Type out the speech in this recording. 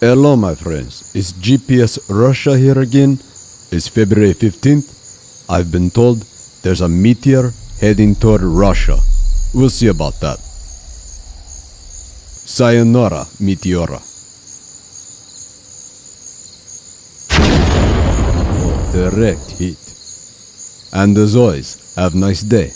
Hello, my friends. It's GPS Russia here again? It's February 15th. I've been told there's a meteor heading toward Russia. We'll see about that. Sayonara, Meteora. Direct hit. And as always, have a nice day.